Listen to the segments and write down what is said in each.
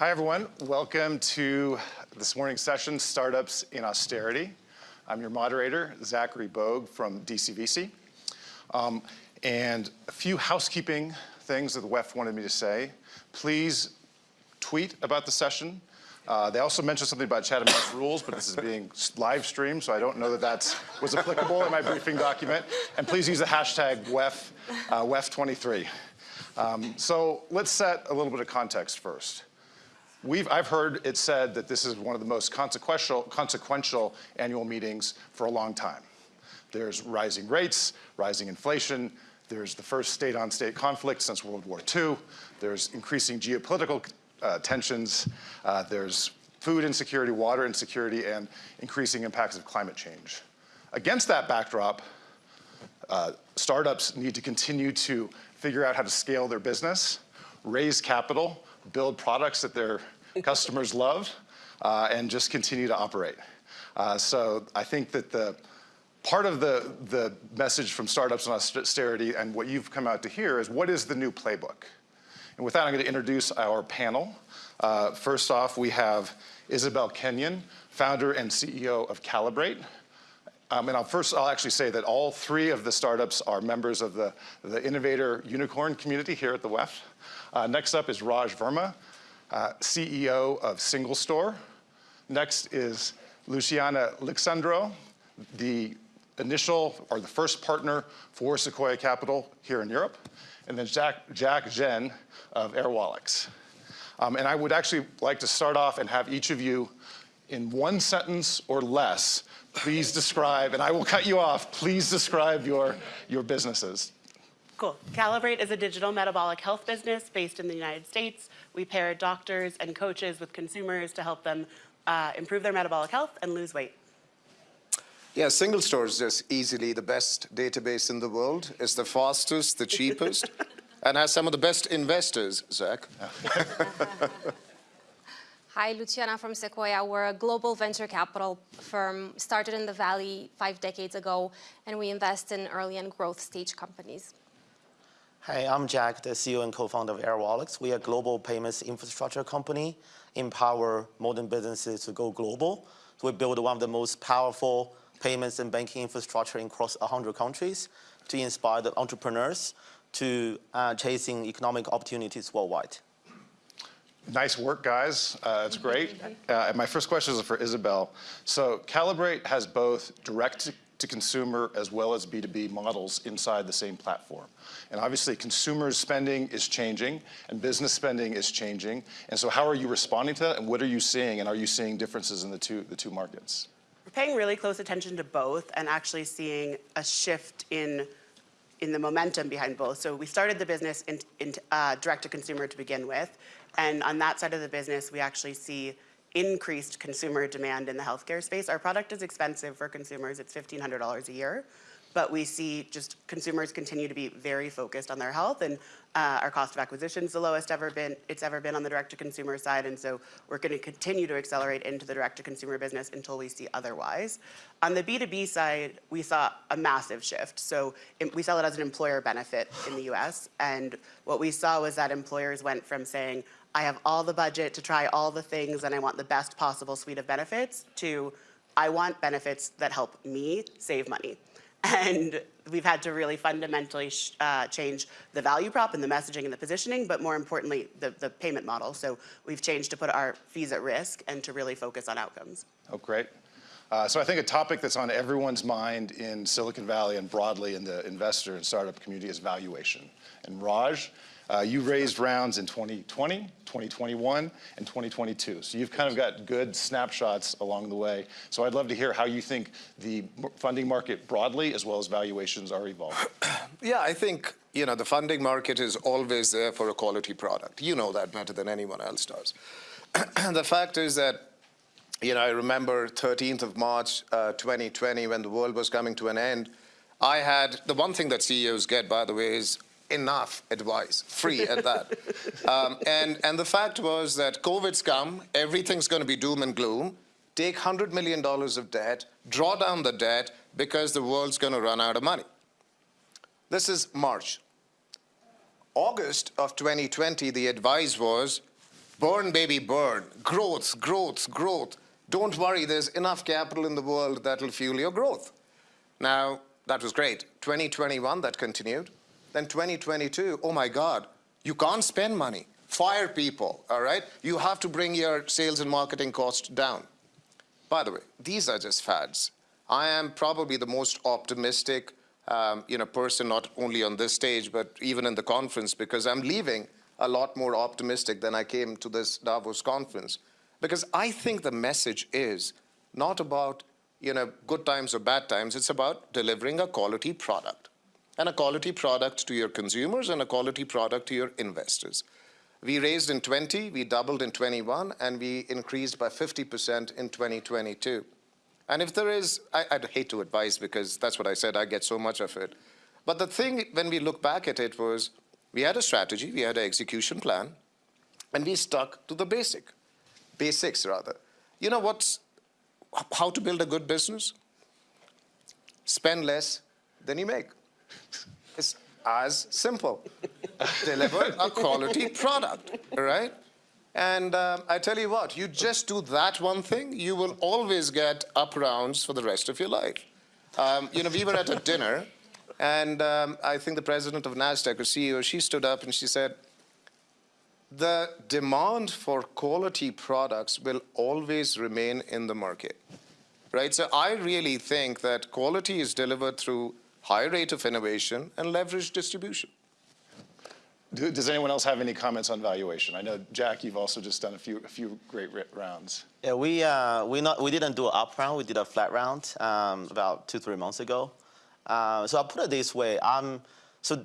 Hi, everyone. Welcome to this morning's session, Startups in Austerity. I'm your moderator, Zachary Bogue from DCVC. Um, and a few housekeeping things that the WEF wanted me to say. Please tweet about the session. Uh, they also mentioned something about Chatham House rules, but this is being live streamed, so I don't know that that was applicable in my briefing document. And please use the hashtag WEF, uh, WEF23. Um, so let's set a little bit of context first. We've, I've heard it said that this is one of the most consequential, consequential annual meetings for a long time. There's rising rates, rising inflation, there's the first state-on-state -state conflict since World War II, there's increasing geopolitical uh, tensions, uh, there's food insecurity, water insecurity, and increasing impacts of climate change. Against that backdrop, uh, startups need to continue to figure out how to scale their business, raise capital, build products that their customers love, uh, and just continue to operate. Uh, so I think that the part of the, the message from Startups in Austerity and what you've come out to hear is what is the new playbook? And with that, I'm going to introduce our panel. Uh, first off, we have Isabelle Kenyon, founder and CEO of Calibrate. Um, and I'll first, I'll actually say that all three of the startups are members of the, the Innovator Unicorn community here at the WEF. Uh, next up is Raj Verma, uh, CEO of SingleStore. Next is Luciana Lixandru, the initial or the first partner for Sequoia Capital here in Europe. And then Jack, Jack Zhang, of Airwallex. Um, and I would actually like to start off and have each of you in one sentence or less, please describe, and I will cut you off, please describe your, your businesses. Cool. Calibrate is a digital metabolic health business based in the United States. We pair doctors and coaches with consumers to help them uh, improve their metabolic health and lose weight. Yeah, SingleStore is just easily the best database in the world. It's the fastest, the cheapest, and has some of the best investors, Zach. Hi, Luciana from Sequoia. We're a global venture capital firm, started in the Valley five decades ago, and we invest in early and growth stage companies. Hi, I'm Jack, the CEO and co-founder of Airwallex. We are a global payments infrastructure company, empower modern businesses to go global. So we build one of the most powerful payments and banking infrastructure across 100 countries to inspire the entrepreneurs to uh, chasing economic opportunities worldwide. Nice work, guys. Uh, it's great. Uh, my first question is for Isabelle. So Calibrate has both direct to consumer as well as B2B models inside the same platform. And obviously consumer spending is changing and business spending is changing. And so how are you responding to that and what are you seeing and are you seeing differences in the two, the two markets? We're paying really close attention to both and actually seeing a shift in in the momentum behind both. So we started the business in, in uh, direct to consumer to begin with. And on that side of the business, we actually see increased consumer demand in the healthcare space. Our product is expensive for consumers. It's $1,500 a year but we see just consumers continue to be very focused on their health and uh, our cost of acquisition is the lowest ever been it's ever been on the direct to consumer side and so we're going to continue to accelerate into the direct to consumer business until we see otherwise. On the B2B side, we saw a massive shift. So we sell it as an employer benefit in the US and what we saw was that employers went from saying I have all the budget to try all the things and I want the best possible suite of benefits to I want benefits that help me save money. And we've had to really fundamentally uh, change the value prop and the messaging and the positioning, but more importantly, the, the payment model. So we've changed to put our fees at risk and to really focus on outcomes. Oh, great. Uh, so I think a topic that's on everyone's mind in Silicon Valley and broadly in the investor and startup community is valuation. And Raj, uh, you raised rounds in 2020, 2021, and 2022. So you've kind of got good snapshots along the way. So I'd love to hear how you think the funding market broadly as well as valuations are evolving. Yeah, I think you know the funding market is always there for a quality product. You know that better than anyone else does. the fact is that you know, I remember 13th of March, uh, 2020, when the world was coming to an end, I had, the one thing that CEOs get, by the way, is enough advice, free at that. Um, and, and the fact was that COVID's come, everything's going to be doom and gloom. Take $100 million of debt, draw down the debt because the world's going to run out of money. This is March. August of 2020, the advice was Burn, baby, burn. Growth, growth, growth. Don't worry, there's enough capital in the world that will fuel your growth. Now, that was great. 2021, that continued. Then 2022, oh my God, you can't spend money. Fire people, all right? You have to bring your sales and marketing costs down. By the way, these are just fads. I am probably the most optimistic um, you know, person, not only on this stage, but even in the conference, because I'm leaving a lot more optimistic than I came to this Davos conference. Because I think the message is not about you know, good times or bad times, it's about delivering a quality product. And a quality product to your consumers and a quality product to your investors. We raised in 20, we doubled in 21, and we increased by 50% in 2022. And if there is, I, would hate to advise because that's what I said, I get so much of it. But the thing, when we look back at it was, we had a strategy, we had an execution plan, and we stuck to the basic, basics rather. You know what's, how to build a good business? Spend less than you make. It's as simple. Deliver a quality product, right? And um, I tell you what, you just do that one thing, you will always get up rounds for the rest of your life. Um, you know, we were at a dinner, and um, I think the president of NASDAQ, or CEO, she stood up and she said, the demand for quality products will always remain in the market, right? So I really think that quality is delivered through high rate of innovation and leverage distribution. Do, does anyone else have any comments on valuation? I know, Jack, you've also just done a few, a few great rounds. Yeah, we, uh, we, not, we didn't do an up round. We did a flat round um, about two, three months ago. Uh, so I'll put it this way. Um, so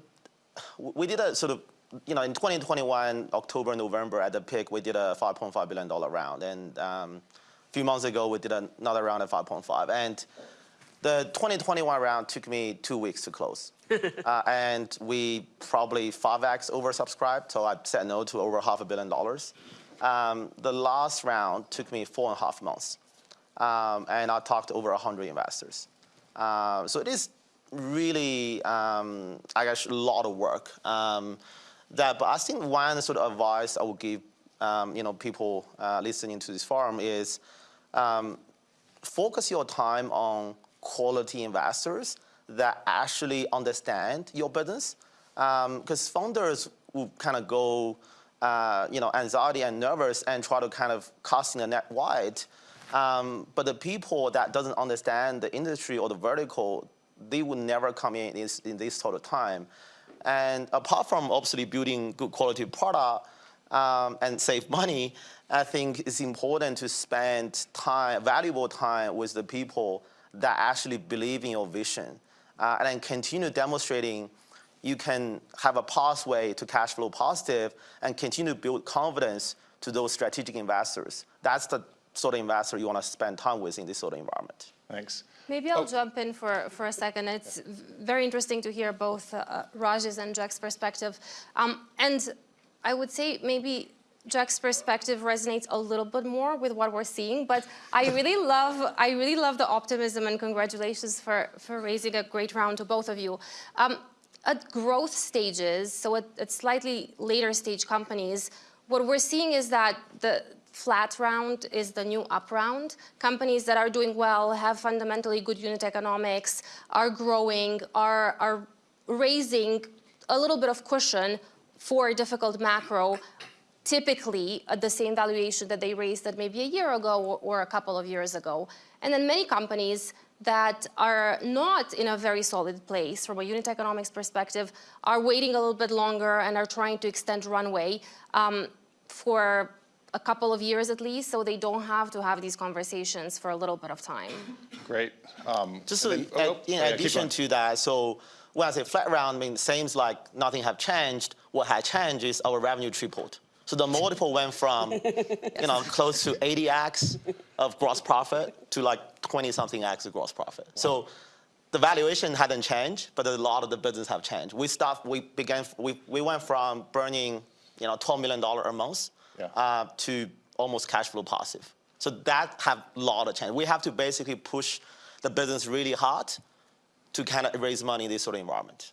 we did a sort of, you know, in 2021, October, November, at the peak, we did a $5.5 billion round. And um, a few months ago, we did another round at 5.5. And the 2021 round took me two weeks to close. uh, and we probably 5x oversubscribed, so I said no to over half a billion dollars. Um, the last round took me four and a half months. Um, and I talked to over 100 investors. Uh, so it is really, um, I guess, a lot of work. Um, that, but I think one sort of advice I would give um, you know, people uh, listening to this forum is um, focus your time on quality investors that actually understand your business. Because um, founders will kind of go, uh, you know, anxiety and nervous and try to kind of casting the net wide. Um, but the people that doesn't understand the industry or the vertical, they would never come in this, in this sort of time. And apart from obviously building good quality product um, and save money, I think it's important to spend time, valuable time with the people that actually believe in your vision uh, and then continue demonstrating you can have a pathway to cash flow positive and continue to build confidence to those strategic investors. That's the sort of investor you want to spend time with in this sort of environment. Thanks. Maybe I'll Oh. jump in for, for a second. It's very interesting to hear both uh, Raj's and Jack's perspective. Um, and I would say maybe Jack's perspective resonates a little bit more with what we're seeing, but I really love, I really love the optimism and congratulations for, for raising a great round to both of you. Um, at growth stages, so at, at slightly later stage companies, what we're seeing is that the flat round is the new up round. Companies that are doing well, have fundamentally good unit economics, are growing, are, are raising a little bit of cushion for a difficult macro typically at the same valuation that they raised that maybe a year ago or, or a couple of years ago. And then many companies that are not in a very solid place from a unit economics perspective are waiting a little bit longer and are trying to extend runway um, for a couple of years at least, so they don't have to have these conversations for a little bit of time. Great. Um, Just so, then- oh, add- oh, in yeah, addition to that, so when I say flat round, I mean, seems like nothing have changed. What had changed is our revenue tripled. So the multiple went from, you know, close to 80x of gross profit to like 20 something x of gross profit. So the valuation hadn't changed, but a lot of the business have changed. We start, we began, we, we went from burning, you know, $12 million a month Yeah. uh, to almost cash flow positive. So that have a lot of change. We have to basically push the business really hard to kind of raise money in this sort of environment.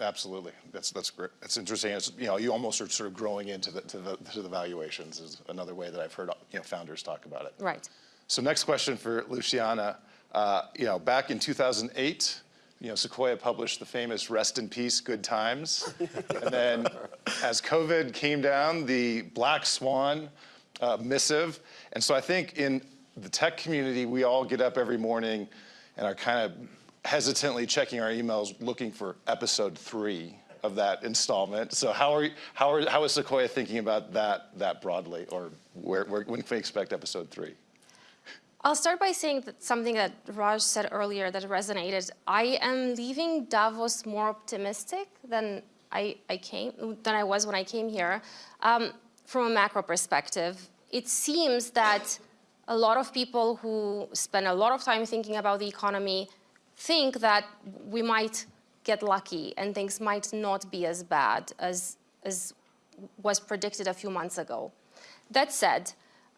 Absolutely. That's, that's great. It's interesting. It's, you know, you almost are sort of growing into the, to the, to the valuations is another way that I've heard, you know, founders talk about it. Right. So next question for Luciana. Uh, you know, back in 2008, you know, Sequoia published the famous "Rest in Peace, Good Times," and then as COVID came down, the Black Swan uh, missive. And so I think in the tech community, we all get up every morning and are kind of hesitantly checking our emails, looking for episode three of that installment. So how are you, how are how is Sequoia thinking about that that broadly, or where, where when can we expect episode three? I'll start by saying that something that Raj said earlier that resonated. I am leaving Davos more optimistic than I, I came than I was when I came here. Um, from a macro perspective, it seems that a lot of people who spend a lot of time thinking about the economy think that we might get lucky and things might not be as bad as, as was predicted a few months ago. That said,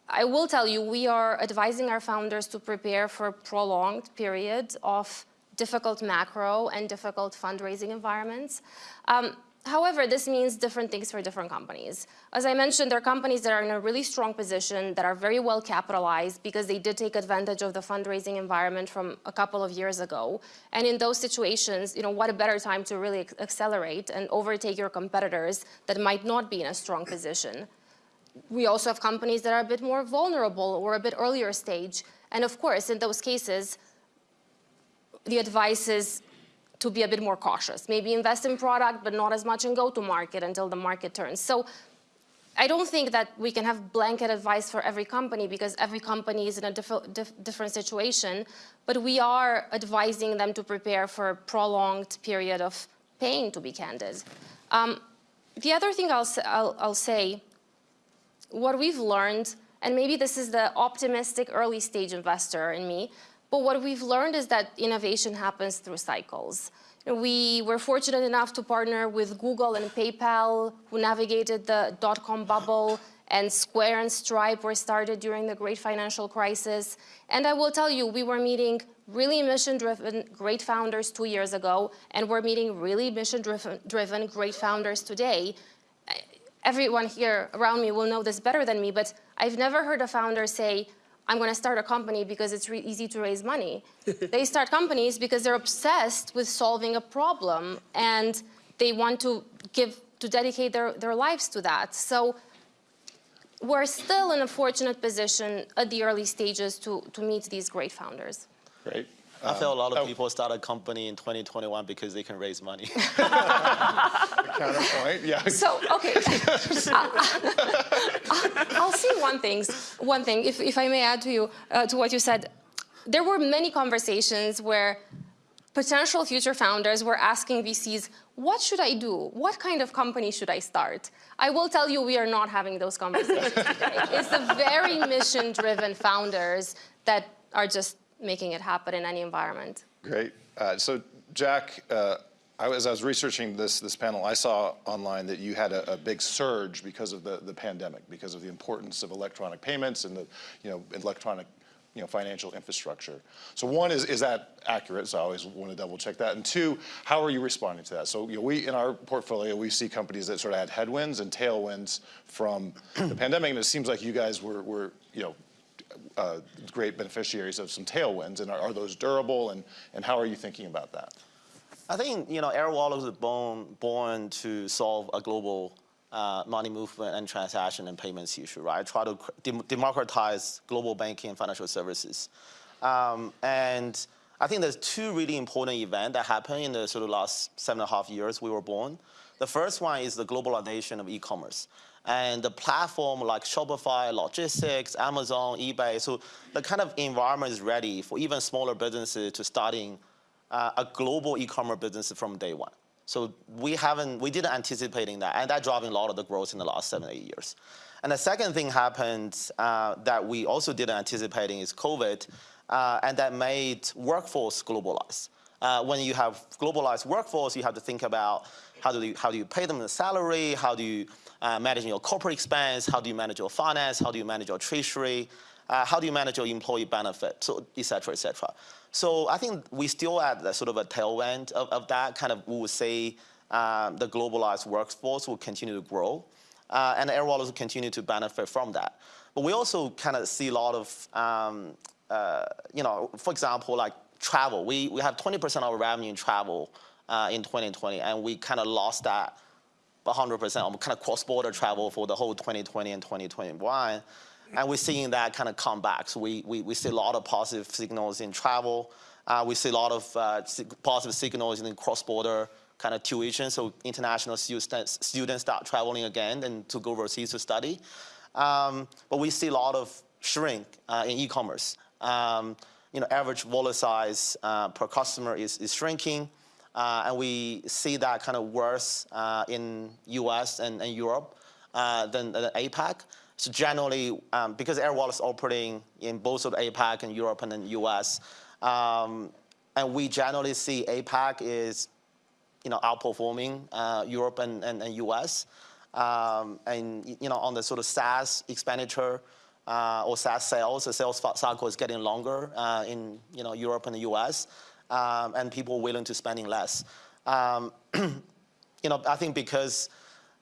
I will tell you, we are advising our founders to prepare for a prolonged period of difficult macro and difficult fundraising environments. Um, however, this means different things for different companies. As I mentioned, there are companies that are in a really strong position, that are very well capitalized because they did take advantage of the fundraising environment from a couple of years ago. And in those situations, you know, what a better time to really accelerate and overtake your competitors that might not be in a strong position we also have companies that are a bit more vulnerable or a bit earlier stage. And of course, in those cases, the advice is to be a bit more cautious. Maybe invest in product, but not as much in go-to-market until the market turns. So I don't think that we can have blanket advice for every company because every company is in a diff diff different situation. But we are advising them to prepare for a prolonged period of pain, to be candid. Um, the other thing I'll, I'll, I'll say what we've learned, and maybe this is the optimistic early stage investor in me, but what we've learned is that innovation happens through cycles. We were fortunate enough to partner with Google and PayPal, who navigated the dot-com bubble, and Square and Stripe were started during the great financial crisis. And I will tell you, we were meeting really mission-driven great founders two years ago, and we're meeting really mission-driven great founders today everyone here around me will know this better than me, but I've never heard a founder say, I'm going to start a company because it's really easy to raise money. they start companies because they're obsessed with solving a problem and they want to give to dedicate their, their lives to that. So we're still in a fortunate position at the early stages to, to meet these great founders. Great. I feel a lot of um, oh. people start a company in 2021 because they can raise money. Counterpoint, yeah. So, okay, I'll, I'll say one thing, one thing, if, if I may add to you, uh, to what you said. There were many conversations where potential future founders were asking VCs, what should I do? What kind of company should I start? I will tell you, we are not having those conversations today. It's the very mission-driven founders that are just making it happen in any environment. Great. Uh, so Jack, uh, I as I was researching this, this panel, I saw online that you had a, a, big surge because of the, the pandemic, because of the importance of electronic payments and the you know, electronic you know, financial infrastructure. So one, is, is that accurate? So I always want to double check that. And two, how are you responding to that? So you know, we, in our portfolio, we see companies that sort of had headwinds and tailwinds from the pandemic, and it seems like you guys were, were you know, uh, great beneficiaries of some tailwinds, and are, are, those durable, and, and how are you thinking about that? I think, you know, Airwallex was born, born to solve a global uh, money movement and transaction and payments issue, right? Try to democratize global banking and financial services. Um, and I think there's two really important events that happened in the sort of last seven and a half years we were born. The first one is the globalization of e-commerce. And the platform like Shopify, logistics, Amazon, eBay, so the kind of environment is ready for even smaller businesses to starting uh, a global e-commerce business from day one. So we haven't, we didn't anticipating that, and that driving a lot of the growth in the last seven, eight years. And the second thing happened uh, that we also didn't anticipating is COVID, uh, and that made workforce globalize. Uh, when you have globalized workforce, you have to think about how do you, how do you pay them the salary, how do you uh, manage your corporate expense, how do you manage your finance, how do you manage your treasury, Uh, how do you manage your employee benefit, so et cetera, et cetera. So I think we still at sort of a tail end of, of that kind of, we would say um, the globalized workforce will continue to grow. Uh, and Airwallex will continue to benefit from that. But we also kind of see a lot of, um, uh, you know, for example, like travel. We, we have 20% of our revenue in travel uh, in 2020, and we kind of lost that 100% on kind of cross-border travel for the whole 2020 and 2021. And we're seeing that kind of come back. So we, we, we see a lot of positive signals in travel. Uh, we see a lot of uh, positive signals in cross-border kind of tuition. So international students, students start traveling again and to go overseas to study. Um, but we see a lot of shrink uh, in e-commerce. Um, you know, average wallet size uh, per customer is, is shrinking. Uh, and we see that kind of worse uh, in US and, and Europe than, than APAC. So generally, um, because Airwallex is operating in both of APAC and Europe and then US, um, and we generally see APAC is, you know, outperforming uh, Europe and, and, and US. Um, and you know, on the sort of SaaS expenditure uh, or SaaS sales, the sales cycle is getting longer uh, in you know Europe and the US um, and people are willing to spending less. Um, you know, I think because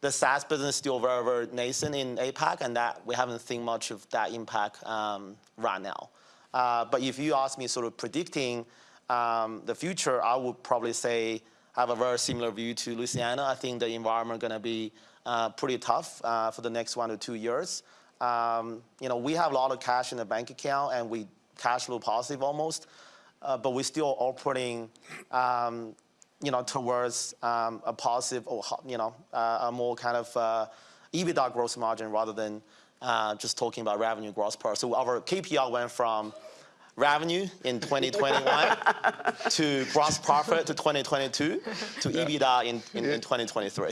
the SaaS business is still very, very nascent in APAC, and that we haven't seen much of that impact um, right now. Uh, but if you ask me sort of predicting um, the future, I would probably say I have a very similar view to Luciana. I think the environment going to be uh, pretty tough uh, for the next one to two years. Um, you know, we have a lot of cash in the bank account, and we cash flow positive almost uh, but we're still operating, um, you know, towards um, a positive or you know uh, a more kind of uh, EBITDA gross margin rather than uh, just talking about revenue gross per. So our KPI went from revenue in 2021 to gross profit to 2022 to EBITDA in, in, in 2023.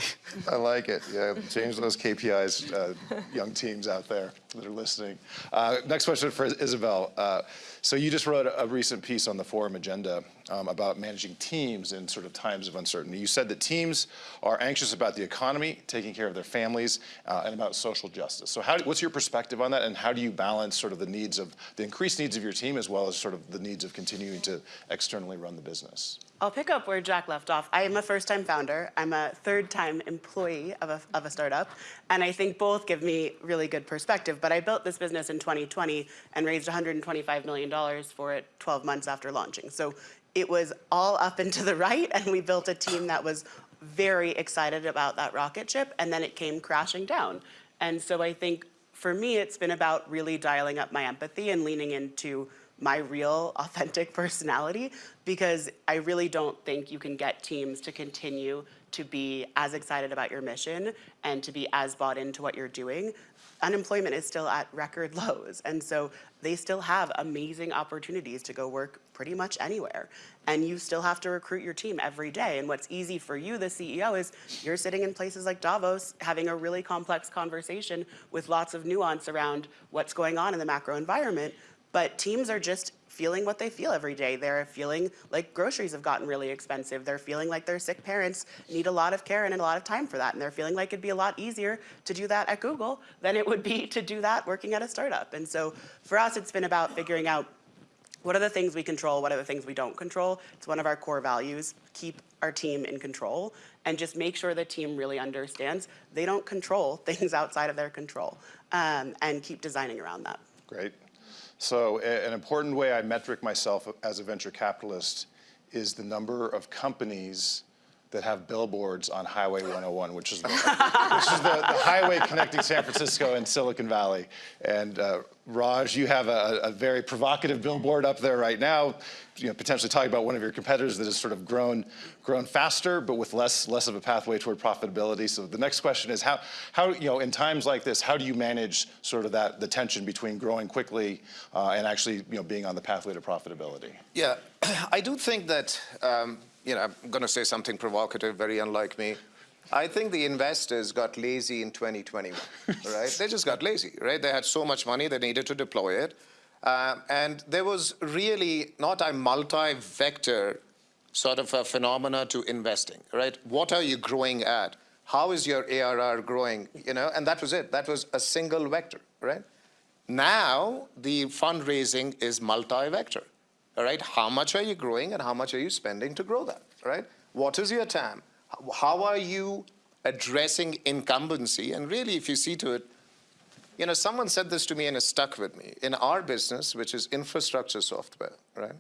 I like it. Yeah, change those KPIs, uh, young teams out there that are listening. Uh, next question for Isabelle. Uh, so you just wrote a, recent piece on the forum agenda um, about managing teams in sort of times of uncertainty. You said that teams are anxious about the economy, taking care of their families, uh, and about social justice. So how, what's your perspective on that, and how do you balance sort of the needs of, the increased needs of your team as well as sort of the needs of continuing to externally run the business? I'll pick up where Jack left off. I am a first-time founder. I'm a third-time employee of a, of a startup, and I think both give me really good perspective. But I built this business in 2020 and raised $125 million for it 12 months after launching. So it was all up and to the right, and we built a team that was very excited about that rocket ship, and then it came crashing down. And so I think for me, it's been about really dialing up my empathy and leaning into my real authentic personality because I really don't think you can get teams to continue to be as excited about your mission and to be as bought into what you're doing. Unemployment is still at record lows. And so they still have amazing opportunities to go work pretty much anywhere. And you still have to recruit your team every day. And what's easy for you, the CEO, is you're sitting in places like Davos having a really complex conversation with lots of nuance around what's going on in the macro environment. But teams are just feeling what they feel every day. They're feeling like groceries have gotten really expensive. They're feeling like their sick parents need a lot of care and a lot of time for that. And they're feeling like it'd be a lot easier to do that at Google than it would be to do that working at a startup. And so for us, it's been about figuring out what are the things we control, what are the things we don't control. It's one of our core values, keep our team in control and just make sure the team really understands they don't control things outside of their control um, and keep designing around that. Great. So an important way I metric myself as a venture capitalist is the number of companies that have billboards on Highway 101, which is the, which is the, the, highway connecting San Francisco and Silicon Valley. And uh, Raj, you have a, a, very provocative billboard up there right now, you know, potentially talking about one of your competitors that has sort of grown, grown faster, but with less, less of a pathway toward profitability. So the next question is how, how, you know, in times like this, how do you manage sort of that, the tension between growing quickly uh, and actually, you know, being on the pathway to profitability? Yeah, I do think that, um, you know, I'm going to say something provocative, very unlike me. I think the investors got lazy in 2021, right? They just got lazy, right? They had so much money, they needed to deploy it. Uh, and there was really not a multi-vector sort of a phenomena to investing, right? What are you growing at? How is your ARR growing, you know? And that was it. That was a single vector, right? Now, the fundraising is multi-vector, all right? How much are you growing and how much are you spending to grow that, right? What is your TAM? How- are you addressing incumbency? And really, if you see to it, you know, someone said this to me and it stuck with me. In our business, which is infrastructure software, right?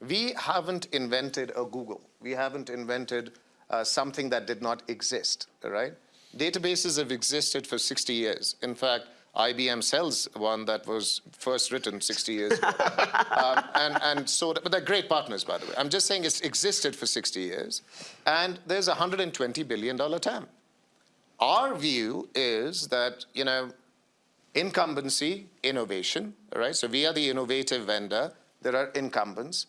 We haven't invented a Google. We haven't invented uh, something that did not exist, right? Databases have existed for 60 years. In fact, IBM sells one that was first written 60 years ago. um, and, and so, but they're great partners, by the way. I'm just saying it's existed for 60 years. And there's a $120 billion TAM. Our view is that, you know, incumbency, innovation, right? So we are the innovative vendor. There are incumbents.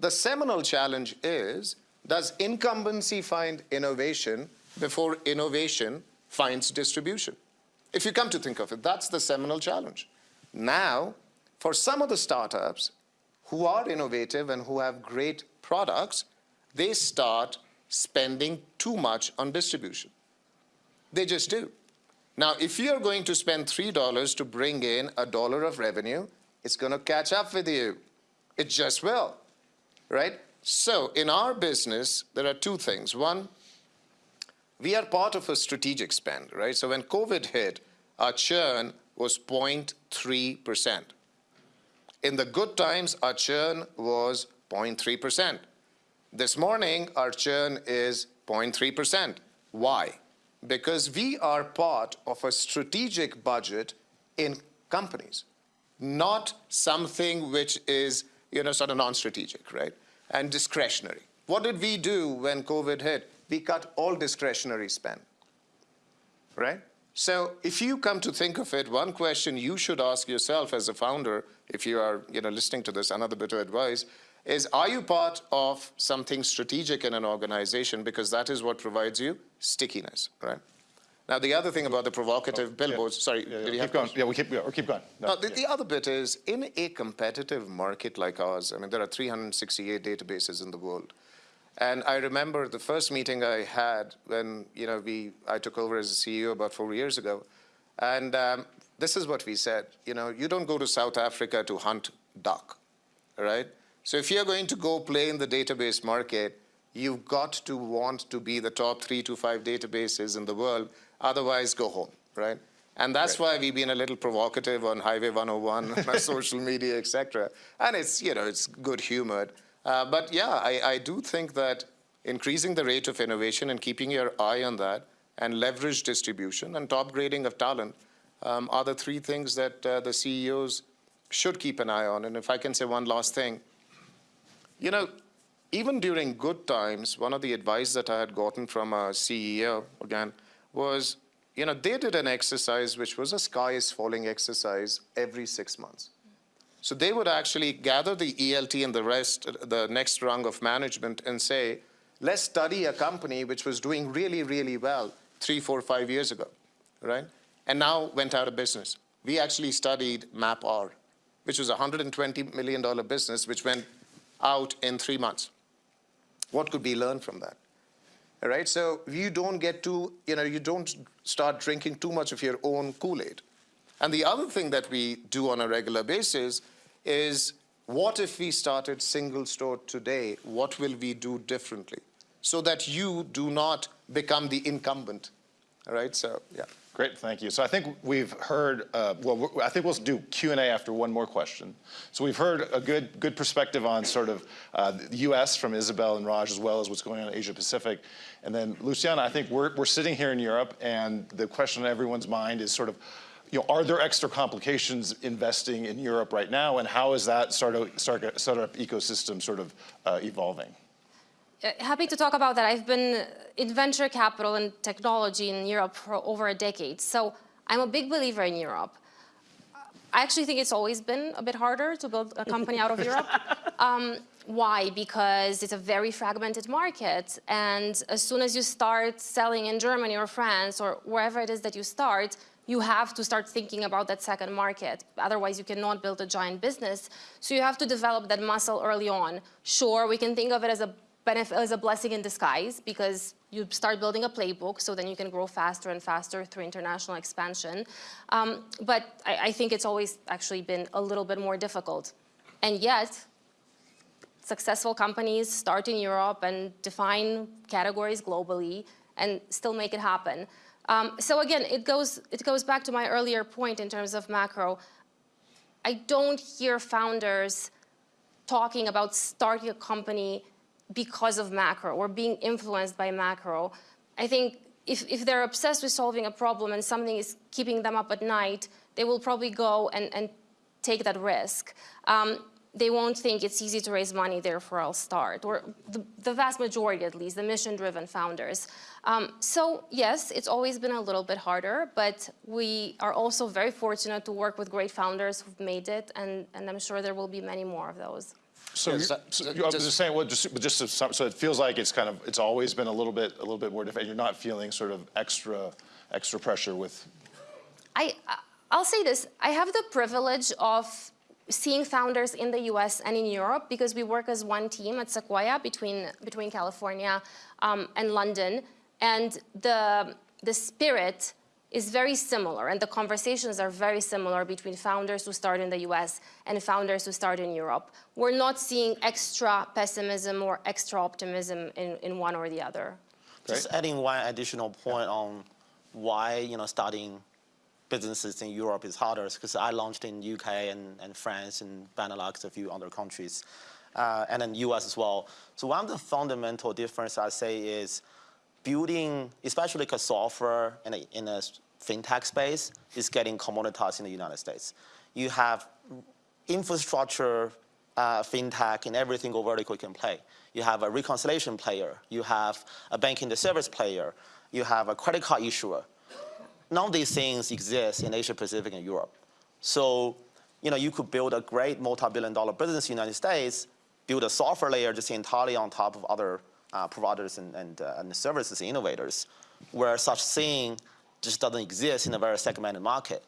The seminal challenge is, does incumbency find innovation before innovation finds distribution? If you come to think of it, that's the seminal challenge. Now, for some of the startups who are innovative and who have great products, they start spending too much on distribution. They just do. Now, if you're going to spend $3 to bring in a dollar of revenue, it's going to catch up with you. It just will, right? So in our business, there are two things. One, we are part of a strategic spend, right? So when COVID hit, our churn was 0.3%. In the good times, our churn was 0.3%. This morning, our churn is 0.3%. Why? Because we are part of a strategic budget in companies, not something which is, you know, sort of non-strategic, right? And discretionary. What did we do when COVID hit? We cut all discretionary spend, right? So if you come to think of it, one question you should ask yourself as a founder, if you are you know, listening to this, another bit of advice, is are you part of something strategic in an organization? Because that is what provides you stickiness, right? Now, the other thing about the provocative oh, billboards, sorry, Yeah, yeah, did you keep have going. questions? Yeah, we keep, yeah, or keep going. No, Now, the, the other bit is, in a competitive market like ours, I mean, there are 368 databases in the world. And I remember the first meeting I had when, you know, we, I took over as a CEO about four years ago. And um, this is what we said, you know, you don't go to South Africa to hunt duck, right? So if you're going to go play in the database market, you've got to want to be the top three to five databases in the world, otherwise go home, right? And that's why we've been a little provocative on Highway 101, on social media, et cetera. And it's, you know, it's good humored. Uh, but yeah, I, I do think that increasing the rate of innovation and keeping your eye on that and leverage distribution and top grading of talent um, are the three things that uh, the CEOs should keep an eye on. And if I can say one last thing, you know, even during good times, one of the advice that I had gotten from a CEO, again, was, you know, they did an exercise which was a sky is falling exercise every six months. So they would actually gather the ELT and the rest, the next rung of management and say, let's study a company which was doing really, really well three, four, five years ago, right? And now went out of business. We actually studied MapR, which was a $120 million business which went out in three months. What could we learn from that? All right, so you don't get to, you know, you don't start drinking too much of your own Kool-Aid. And the other thing that we do on a regular basis is what if we started SingleStore today? What will we do differently? So that you do not become the incumbent. All right, so yeah. Great, thank you. So I think we've heard, uh, well, I think we'll do Q&A after one more question. So we've heard a good, good perspective on sort of uh, the US from Isabelle and Raj, as well as what's going on in Asia Pacific. And then Luciana, I think we're, we're sitting here in Europe, and the question on everyone's mind is sort of, you know, are there extra complications investing in Europe right now, and how is that startup, startup, ecosystem sort of uh, evolving? Uh, happy to talk about that. I've been in venture capital and technology in Europe for over a decade. So I'm a big believer in Europe. I actually think it's always been a bit harder to build a company out of Europe. Um, why? Because it's a very fragmented market. And as soon as you start selling in Germany or France or wherever it is that you start, you have to start thinking about that second market. Otherwise, you cannot build a giant business. So you have to develop that muscle early on. Sure, we can think of it as a benefit is a blessing in disguise because you start building a playbook, so then you can grow faster and faster through international expansion. Um, but I, I think it's always actually been a little bit more difficult. And yet, successful companies start in Europe and define categories globally and still make it happen. Um, so again, it goes, it goes back to my earlier point in terms of macro. I don't hear founders talking about starting a company because of macro or being influenced by macro. I think if, if they're obsessed with solving a problem and something is keeping them up at night, they will probably go and, and take that risk. Um, they won't think it's easy to raise money, therefore I'll start, or the, the vast majority at least, the mission-driven founders. Um, so yes, it's always been a little bit harder, but we are also very fortunate to work with great founders who've made it, and, and I'm sure there will be many more of those. So, Yeah, you're, so- so so you- I was just- just saying, well, just, just so, so it feels like it's kind of, it's always been a little bit, a little bit more difficult. You're not feeling sort of extra, extra pressure with, I, I'll say this, I have the privilege of seeing founders in the US and in Europe because we work as one team at Sequoia between, between California um, and London. And the, the spirit is very similar and the conversations are very similar between founders who start in the US and founders who start in Europe. We're not seeing extra pessimism or extra optimism in, in one or the other. Just adding one additional point on why you know starting businesses in Europe is harder because I launched in UK and, and France and Benelux, a few other countries, uh, and then US as well. So one of the fundamental difference I say is building, especially a software in a, in a fintech space, is getting commoditized in the United States. You have infrastructure, uh, fintech, in every single vertical you can play. You have a reconciliation player. You have a banking the service player. You have a credit card issuer. None of these things exist in Asia Pacific and Europe. So, you know, you could build a great multi-billion dollar business in the United States, build a software layer just entirely on top of other uh, providers and, and, uh, and services innovators, where such thing just doesn't exist in a very segmented market.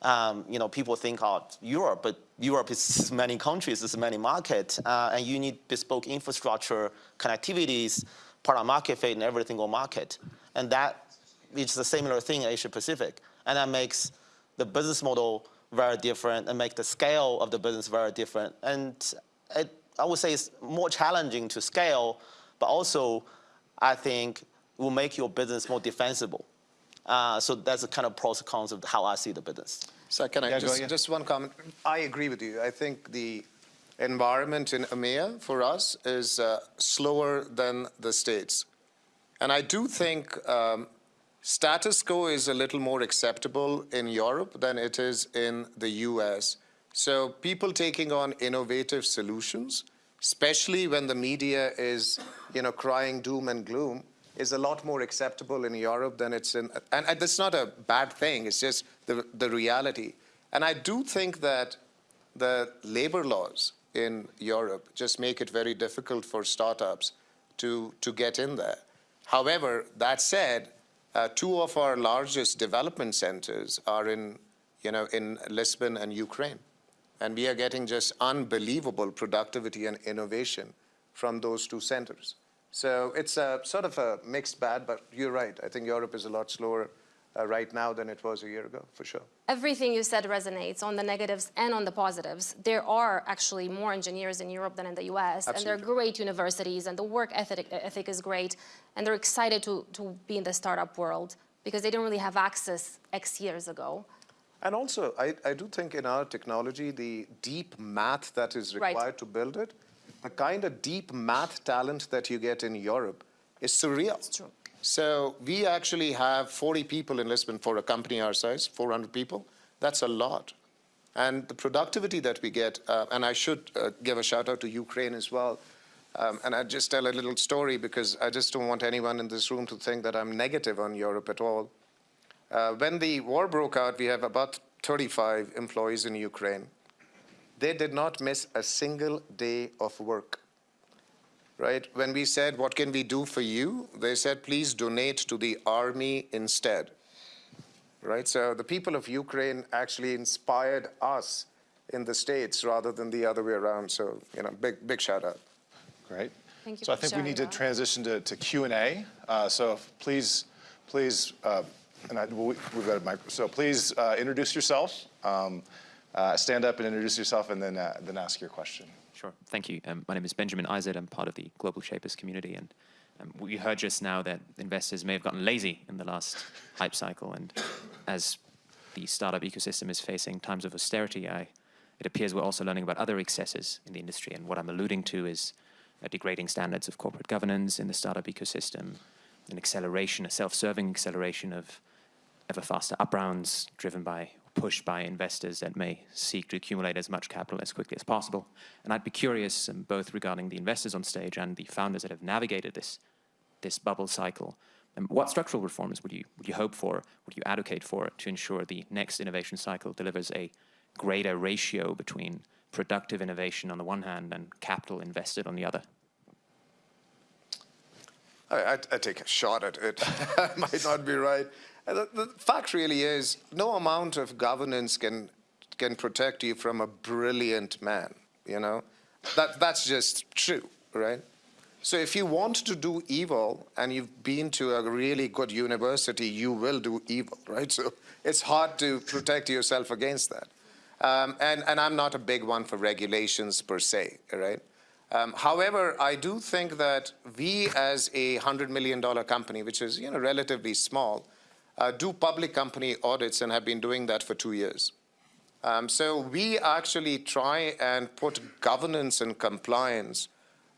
Um, you know, people think of Europe, but Europe is many countries, it's many markets, uh, and you need bespoke infrastructure, connectivities, product market fit in every single market. And that is a similar thing in Asia Pacific. And that makes the business model very different and make the scale of the business very different. And it, I would say it's more challenging to scale, but also I think will make your business more defensible. Uh, so that's the kind of pros and cons of how I see the business. So can I Yeah, just, just one comment? I agree with you. I think the environment in EMEA for us is uh, slower than the States. And I do think um, status quo is a little more acceptable in Europe than it is in the US. So people taking on innovative solutions, especially when the media is, you know, crying doom and gloom, is a lot more acceptable in Europe than it's in, and, and that's not a bad thing, it's just the, the reality. And I do think that the labor laws in Europe just make it very difficult for startups to, to get in there. However, that said, uh, two of our largest development centers are in, you know, in Lisbon and Ukraine. And we are getting just unbelievable productivity and innovation from those two centers. So it's a sort of a mixed bag, but you're right. I think Europe is a lot slower uh, right now than it was a year ago, for sure. Everything you said resonates on the negatives and on the positives. There are actually more engineers in Europe than in the US, and they're great universities, and the work ethic, ethic is great, and they're excited to, to be in the startup world because they didn't really have access X years ago. And also, I, I do think in our technology, the deep math that is Right. required to build it, the kind of deep math talent that you get in Europe is surreal. It's true. So we actually have 40 people in Lisbon for a company our size, 400 people. That's a lot. And the productivity that we get, uh, and I should uh, give a shout out to Ukraine as well. Um, and I just tell a little story because I just don't want anyone in this room to think that I'm negative on Europe at all. Uh, when the war broke out, we have about 35 employees in Ukraine. They did not miss a single day of work. Right? When we said, What can we do for you? They said, Please donate to the army instead. Right? So the people of Ukraine actually inspired us in the States rather than the other way around. So, you know, big, big shout out. Great. Thank you So I think we sharing need to transition to, to Q and A. Uh, so please, please, uh, and I, we- we've got a mic, so please uh, introduce yourself, um, uh, stand up and introduce yourself, and then, uh, then ask your question. Sure. Thank you. Um, my name is Benjamin Izard. I'm part of the Global Shapers community. And um, we heard just now that investors may have gotten lazy in the last hype cycle. And as the startup ecosystem is facing times of austerity, I, it appears we're also learning about other excesses in the industry. And what I'm alluding to is uh, degrading standards of corporate governance in the startup ecosystem, an acceleration, a self-serving acceleration of ever faster up rounds driven by pushed by investors that may seek to accumulate as much capital as quickly as possible. And I'd be curious, um, both regarding the investors on stage and the founders that have navigated this this bubble cycle, um, what structural reforms would you would you hope for, would you advocate for to ensure the next innovation cycle delivers a greater ratio between productive innovation on the one hand and capital invested on the other? I, I, I take a shot at it. I might not be right. Uh, The, the fact really is, no amount of governance can can protect you from a brilliant man. You know, that that's just true, right? So if you want to do evil and you've been to a really good university, you will do evil, right? So it's hard to protect yourself against that. Um, and, and I'm not a big one for regulations per se, right? Um, however, I do think that we as a $100 million company, which is you know, relatively small, uh, do public company audits and have been doing that for two years. Um, so we actually try and put governance and compliance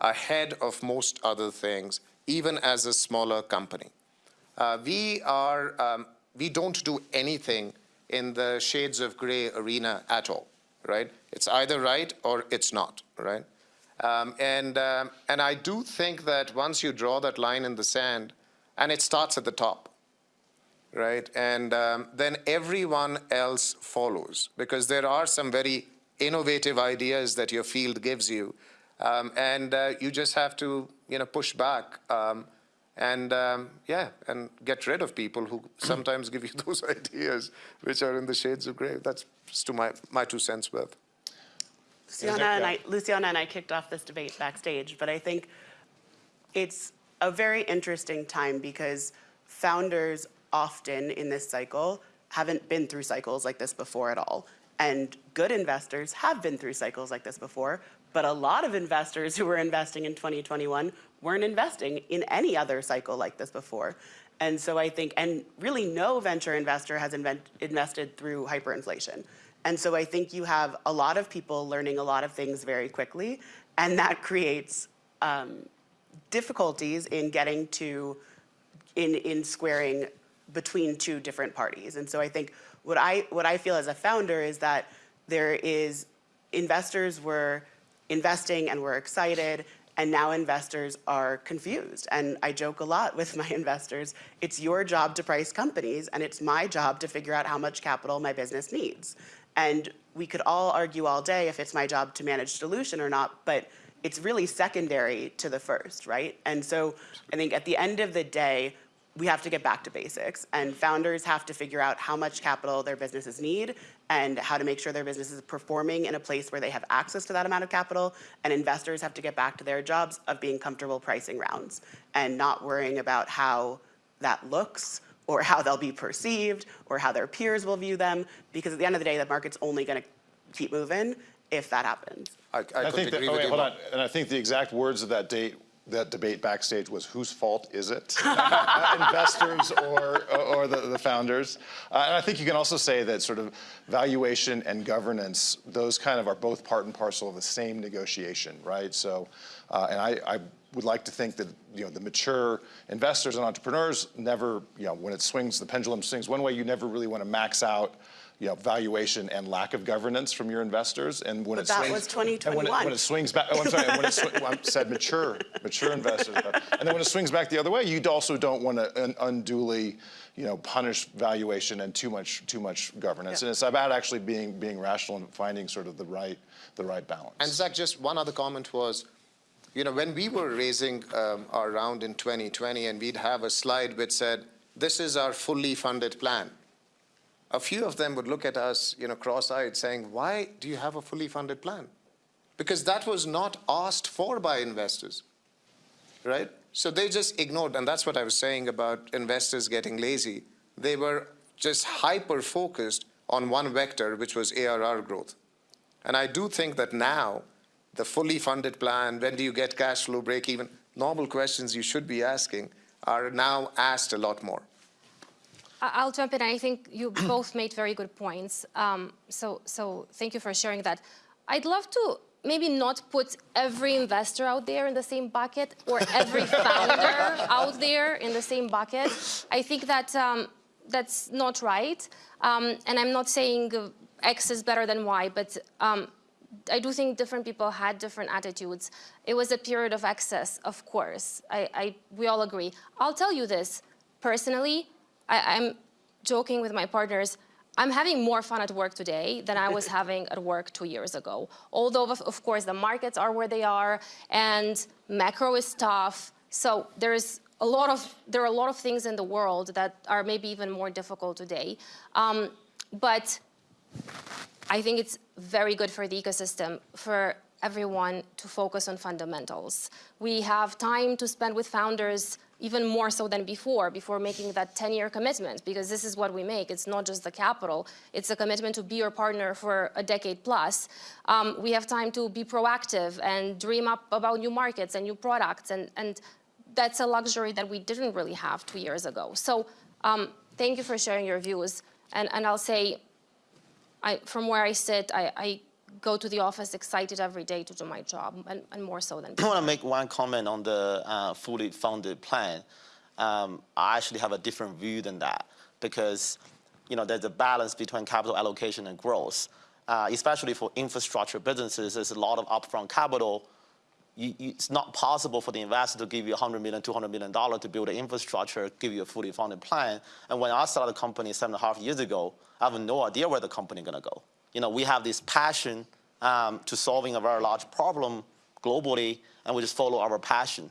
ahead of most other things, even as a smaller company. Uh, we are, um, we don't do anything in the shades of gray arena at all, right? It's either right or it's not, right? Um, and, um, and I do think that once you draw that line in the sand, and it starts at the top, right? And um, then everyone else follows because there are some very innovative ideas that your field gives you. Um, and uh, you just have to, you know, push back um, and, um, yeah, and get rid of people who sometimes give you those ideas which are in the shades of gray. That's to my, my two cents worth. Luciana and I, Luciana and I kicked off this debate backstage, but I think it's a very interesting time because founders often in this cycle haven't been through cycles like this before at all. And good investors have been through cycles like this before, but a lot of investors who were investing in 2021 weren't investing in any other cycle like this before. And so I think, and really no venture investor has invent, invested through hyperinflation. And so I think you have a lot of people learning a lot of things very quickly, and that creates um, difficulties in getting to, in, in squaring between two different parties. And so I think what I, what I feel as a founder is that there is, investors were investing and were excited, and now investors are confused. And I joke a lot with my investors, it's your job to price companies, and it's my job to figure out how much capital my business needs. And we could all argue all day if it's my job to manage dilution or not, but it's really secondary to the first, right? And so I think at the end of the day, we have to get back to basics and founders have to figure out how much capital their businesses need and how to make sure their business is performing in a place where they have access to that amount of capital and investors have to get back to their jobs of being comfortable pricing rounds and not worrying about how that looks or how they'll be perceived or how their peers will view them because at the end of the day the market's only going to keep moving if that happens. I, I, I think that, agree oh, with wait, you hold on. And I think the exact words of that date, that debate backstage was, whose fault is it? Investors or, or the, the founders? Uh, and I think you can also say that sort of valuation and governance, those kind of are both part and parcel of the same negotiation, right? So, uh, and I, I would like to think that, you know, the mature investors and entrepreneurs never, you know, when it swings, the pendulum swings one way, you never really want to max out you know, valuation and lack of governance from your investors, and when But it that swings, was and when it, 2021. when it swings back, oh, I'm sorry, when it sw- well, I said mature, mature investors, but- and then when it swings back the other way, you also don't want to un- unduly, you know, punish valuation and too much, too much governance, Yeah. and it's about actually being being rational and finding sort of the right, the right balance. And Zach, just one other comment was, you know, when we were raising um, our round in 2020 and we'd have a slide which said, this is our fully funded plan. A few of them would look at us, you know, cross-eyed saying, why do you have a fully funded plan? Because that was not asked for by investors. right? So they just ignored, and that's what I was saying about investors getting lazy. They were just hyper focused on one vector, which was ARR growth. And I do think that now, the fully funded plan, when do you get cash flow break even, normal questions you should be asking are now asked a lot more. I'll jump in. I think you both made very good points. Um, so, so thank you for sharing that. I'd love to maybe not put every investor out there in the same bucket or every founder out there in the same bucket. I think that um, that's not right. Um, and I'm not saying uh, X is better than Y, but um, I do think different people had different attitudes. It was a period of excess, of course. I, I, we all agree. I'll tell you this personally. I, I'm joking with my partners. I'm having more fun at work today than I was having at work two years ago. Although, of, of course, the markets are where they are and macro is tough. So there's a lot of, there are a lot of things in the world that are maybe even more difficult today. Um, but I think it's very good for the ecosystem for everyone to focus on fundamentals. We have time to spend with founders even more so than before, before making that 10-year commitment, because this is what we make. It's not just the capital. It's a commitment to be your partner for a decade plus. Um, we have time to be proactive and dream up about new markets and new products, and, and that's a luxury that we didn't really have two years ago. So um, thank you for sharing your views. And, and I'll say, I, from where I sit, I, I go to the office excited every day to do my job, and, and more so than I want to make one comment on the uh, fully funded plan. Um, I actually have a different view than that because, you know, there's a balance between capital allocation and growth. Uh, especially for infrastructure businesses, there's a lot of upfront capital. You, you, it's not possible for the investor to give you $100 million, $200 million to build an infrastructure, give you a fully funded plan. And when I started the company seven and a half years ago, I have no idea where the company is going to go. You know, we have this passion um, to solving a very large problem globally, and we just follow our passion.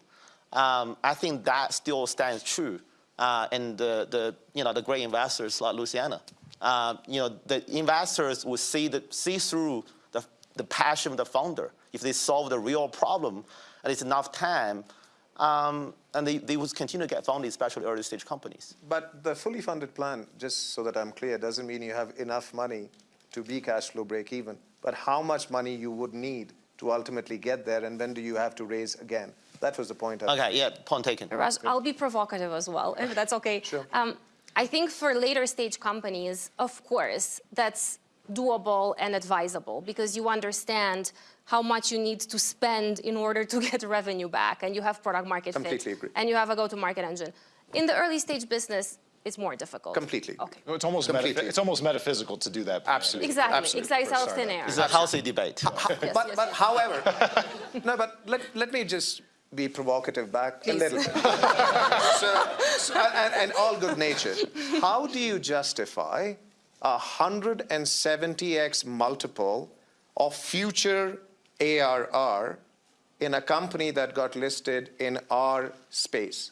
Um, I think that still stands true. Uh, and the, the, you know, the great investors like Luciana, uh, you know, the investors will see, the, see through the, the passion of the founder. If they solve the real problem, and it's enough time, um, and they, they would continue to get funded, especially early stage companies. But the fully funded plan, just so that I'm clear, doesn't mean you have enough money to be cash flow break even, but how much money you would need to ultimately get there, and when do you have to raise again? That was the point. I- Okay, yeah, point taken. Raj, I'll be provocative as well, if that's okay. Sure. Um, I think for later stage companies, of course, that's doable and advisable because you understand how much you need to spend in order to get revenue back and you have product market Completely fit agree. and you have a go-to-market engine. In the early stage business, it's more difficult. Completely. Okay. It's almost, Completely. it's almost metaphysical to do that. plan. Absolutely. Exactly. Absolutely. Exactly. It's out of Sorry. thin air. It's a healthy debate. Yes, but yes, but yes. however, no, but let, let me just be provocative back Please. a little bit. so, so- and, and all good natured. How do you justify a 170x multiple of future ARR in a company that got listed in our space?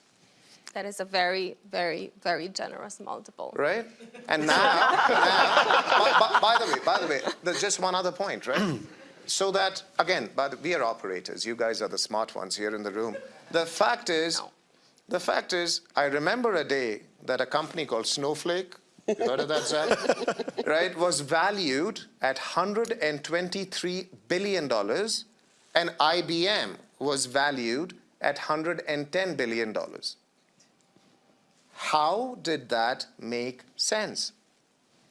That is a very, very, very generous multiple. right? And now, now by, by- the way, by the way, there's just one other point, right? so that again, by the, we are operators. You guys are the smart ones here in the room. The fact is, No. the fact is, I remember a day that a company called Snowflake, you heard of that, Zach? right, was valued at 123 billion dollars, and IBM was valued at 110 billion dollars. How did that make sense?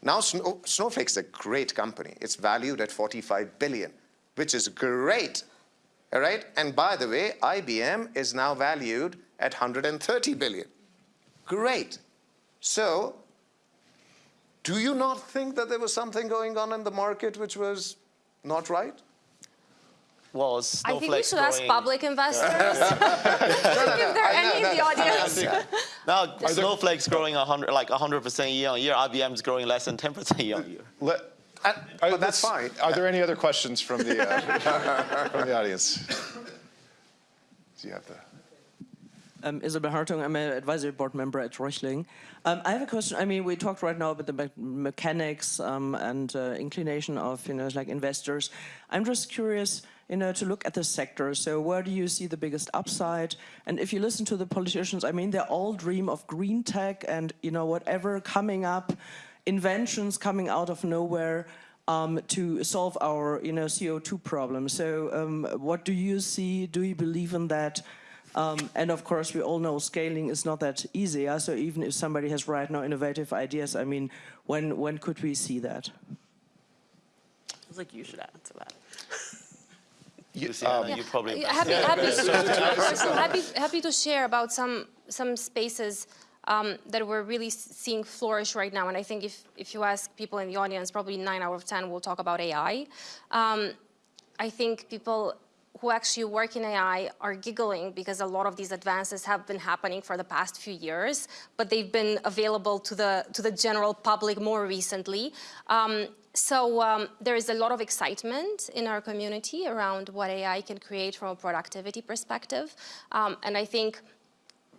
Now, Snow, Snowflake's a great company. It's valued at 45 billion, which is great. All right? And by the way, IBM is now valued at 130 billion. Great. So, do you not think that there was something going on in the market which was not right? Well, I think we Snowflake's should ask public investors if there are any in the audience. Now, Snowflake's growing 100, like 100% year on year. IBM is growing less than 10% year on year. Let- And, are- but that's fine. Are there any other questions from the, uh, from the audience? Do you have the? Um, Isabel Hartung, I'm an advisory board member at Reuchling. Um, I have a question. I mean, we talked right now about the me- mechanics um, and uh, inclination of, you know, like investors. I'm just curious, you know, to look at the sector. So where do you see the biggest upside? And if you listen to the politicians, I mean, they all dream of green tech and, you know, whatever coming up, inventions coming out of nowhere um, to solve our, you know, CO2 problem. So um, what do you see? Do you believe in that? Um, and of course, we all know scaling is not that easy. So even if somebody has right now innovative ideas, I mean, when when could we see that? Feels like you should answer that. Luciana, you probably. Happy, happy, so happy, happy to share about some some spaces um, that we're really seeing flourish right now. And I think if if you ask people in the audience, probably nine out of ten will talk about AI. Um, I think people who actually work in AI are giggling because a lot of these advances have been happening for the past few years, but they've been available to the to the general public more recently. Um, so um, there is a lot of excitement in our community around what AI can create from a productivity perspective, um, and I think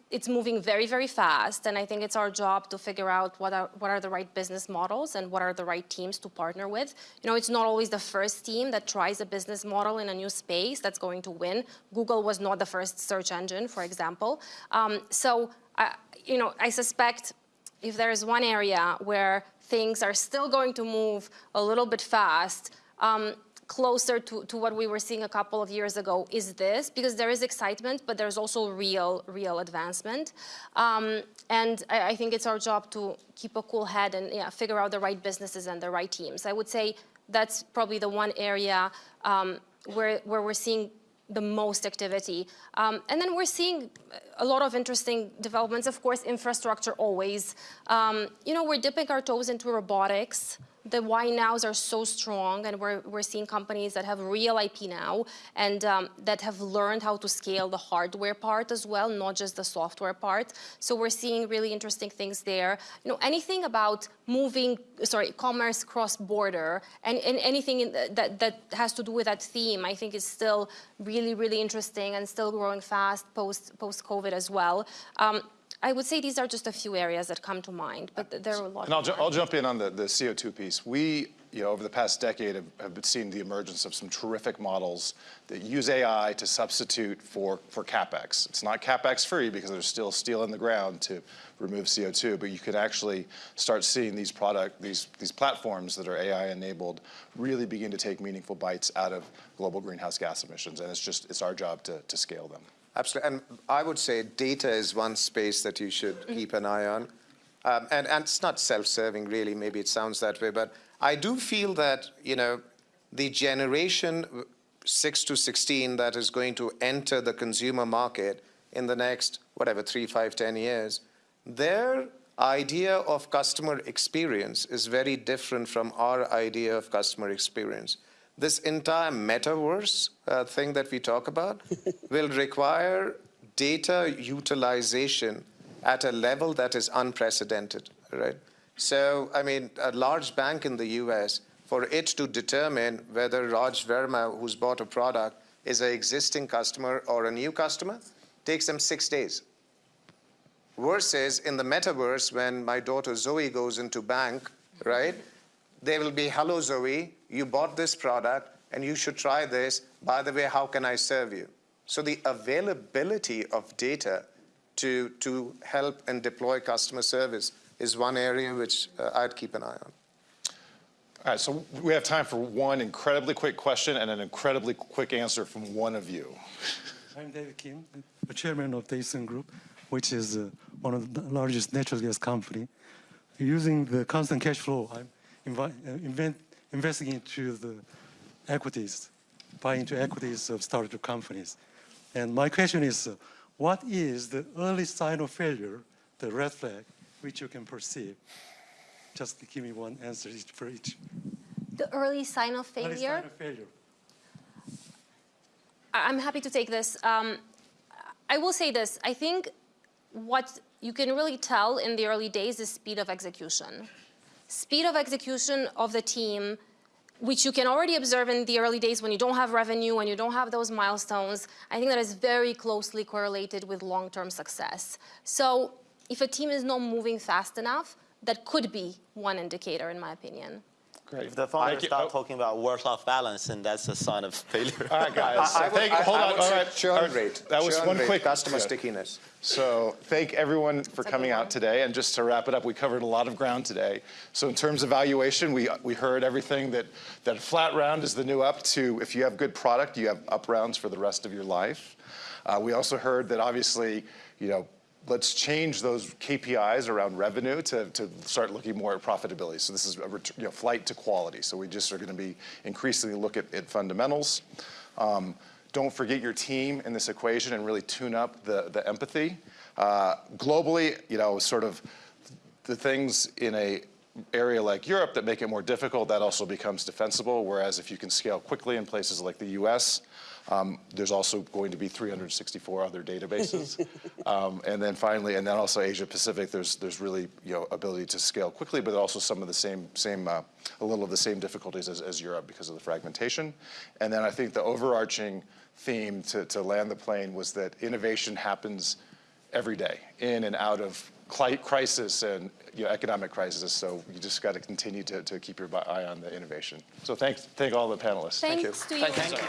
it's moving very, very fast, and I think it's our job to figure out what are, what are the right business models and what are the right teams to partner with. You know, it's not always the first team that tries a business model in a new space that's going to win. Google was not the first search engine, for example. Um, so, I, you know, I suspect if there is one area where things are still going to move a little bit fast, um, closer to, to what we were seeing a couple of years ago is this, because there is excitement, but there's also real, real advancement. Um, and I, I think it's our job to keep a cool head and yeah, figure out the right businesses and the right teams. I would say that's probably the one area um, where, where we're seeing the most activity. Um, and then we're seeing a lot of interesting developments. Of course, infrastructure always. Um, you know, we're dipping our toes into robotics. The why nows are so strong, and we're, we're seeing companies that have real IP now and um, that have learned how to scale the hardware part as well, not just the software part. So we're seeing really interesting things there. You know, anything about moving, sorry, commerce cross-border, and, and anything in the, that, that has to do with that theme, I think is still really, really interesting and still growing fast post, post-COVID as well. Um, I would say these are just a few areas that come to mind, but there are a lot And I'll, ju- I'll jump in on the, the CO2 piece. We, you know, over the past decade have, have seen the emergence of some terrific models that use AI to substitute for, for CapEx. It's not CapEx free because there's still steel in the ground to remove CO2, but you can actually start seeing these product, these, these platforms that are AI enabled really begin to take meaningful bites out of global greenhouse gas emissions. And it's just, it's our job to, to scale them. Absolutely. And I would say data is one space that you should keep an eye on. Um, and, and it's not self-serving, really. Maybe it sounds that way. But I do feel that, you know, the generation 6 to 16 that is going to enter the consumer market in the next, whatever, three, five, ten years, their idea of customer experience is very different from our idea of customer experience this entire metaverse uh, thing that we talk about will require data utilization at a level that is unprecedented, right? So, I mean, a large bank in the US, for it to determine whether Raj Verma, who's bought a product, is an existing customer or a new customer, takes them six days. Versus in the metaverse, when my daughter Zoe goes into bank, right? They will be, hello Zoe, you bought this product and you should try this. By the way, how can I serve you? So the availability of data to, to help and deploy customer service is one area which uh, I'd keep an eye on. All right, so we have time for one incredibly quick question and an incredibly quick answer from one of you. I'm David Kim, the chairman of Daesung Group, which is uh, one of the largest natural gas company. Using the constant cash flow, I'm invi- invent, investing into the equities, buying into equities of startup companies. And my question is, uh, what is the early sign of failure, the red flag, which you can perceive? Just give me one answer each for each. The early sign of Early failure. sign of failure. I'm happy to take this. Um, I will say this. I think what you can really tell in the early days is speed of execution. Speed of execution of the team, which you can already observe in the early days when you don't have revenue, when you don't have those milestones, I think that is very closely correlated with long-term success. So if a team is not moving fast enough, that could be one indicator, in my opinion. Great. If the founders start Oh. talking about work-life balance, then that's a sign of failure. All right, guys. I would, Thank- I, hold I on. would All say churn rate. That was one rate, quick customer yeah. stickiness. So thank everyone for a coming out today. And just to wrap it up, we covered a lot of ground today. So in terms of valuation, we, we heard everything that, that flat round is the new up to if you have good product, you have up rounds for the rest of your life. Uh, we also heard that obviously, you know, let's change those KPIs around revenue to, to start looking more at profitability. So this is a you know, flight to quality. So we just are going to be increasingly look at, at fundamentals. Um, don't forget your team in this equation and really tune up the, the empathy. Uh, globally, you know, sort of the things in a area like Europe that make it more difficult, that also becomes defensible. Whereas if you can scale quickly in places like the US, um, there's also going to be 364 other databases. um, and then finally, and then also Asia Pacific, there's, there's really, you know, ability to scale quickly, but also some of the same, same uh, a little of the same difficulties as, as Europe because of the fragmentation. And then I think the overarching theme to, to land the plane was that innovation happens every day, in and out of crisis and you know, economic crisis. So you just got to continue to, to keep your eye on the innovation. So thanks, thank all the panelists. Thanks to you. Thank you.